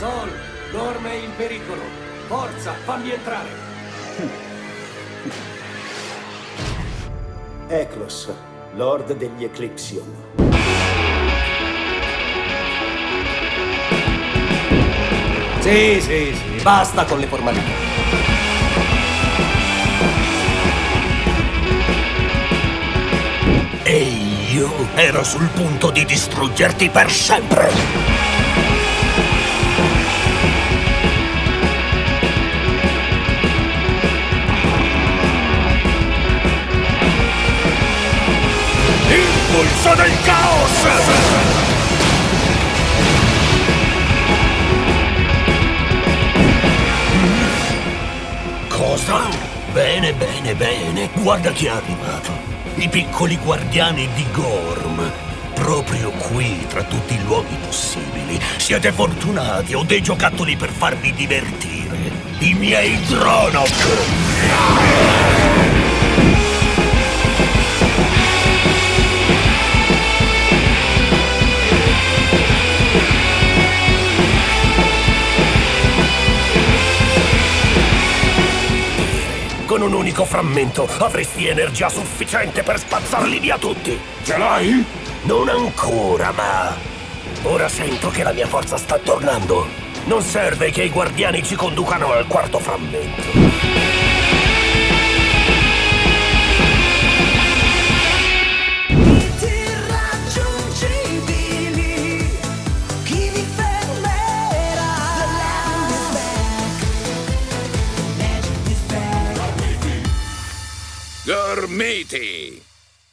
Sol, Norm è in pericolo. Forza, fammi entrare. Eklos, Lord degli Eclipsion. Sì, sì, sì, basta con le formalità. E io ero sul punto di distruggerti per sempre. Impulso del caos! Cosa? Bene, bene, bene. Guarda chi è arrivato. I piccoli guardiani di Gorm. Proprio qui, tra tutti i luoghi possibili. Siete fortunati, ho dei giocattoli per farvi divertire. I miei Dronok! Con un unico frammento avresti energia sufficiente per spazzarli via tutti. Ce l'hai? Non ancora, ma... Ora sento che la mia forza sta tornando. Non serve che i guardiani ci conducano al quarto frammento. Back.